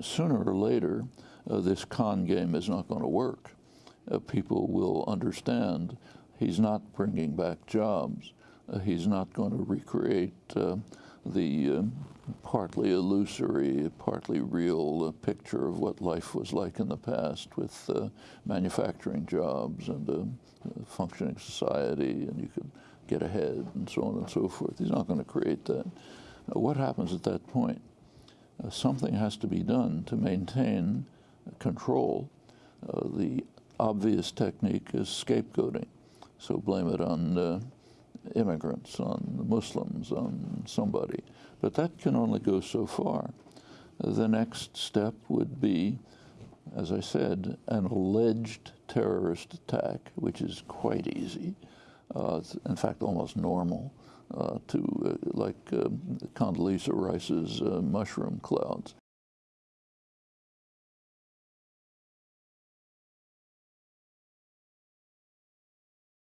Sooner or later, uh, this con game is not going to work. Uh, people will understand he's not bringing back jobs. Uh, he's not going to recreate uh, the uh, partly illusory, partly real uh, picture of what life was like in the past with manufacturing jobs and a functioning society, and you could get ahead and so on and so forth. He's not going to create that. what happens at that point? Something has to be done to maintain control. Uh, the obvious technique is scapegoating. So blame it on uh, immigrants, on Muslims, on somebody. But that can only go so far. the next step would be, as I said, an alleged terrorist attack, which is quite easy, uh, in fact, almost normal uh, to uh, like uh, Condoleezza Rice's uh, mushroom clouds.